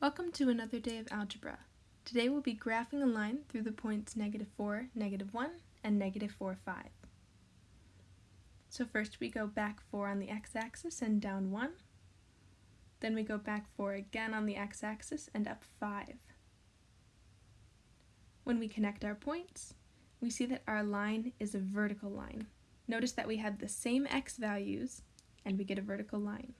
Welcome to another day of algebra. Today we'll be graphing a line through the points negative 4, negative 1, and negative 4, 5. So first we go back 4 on the x-axis and down 1. Then we go back 4 again on the x-axis and up 5. When we connect our points, we see that our line is a vertical line. Notice that we have the same x values and we get a vertical line.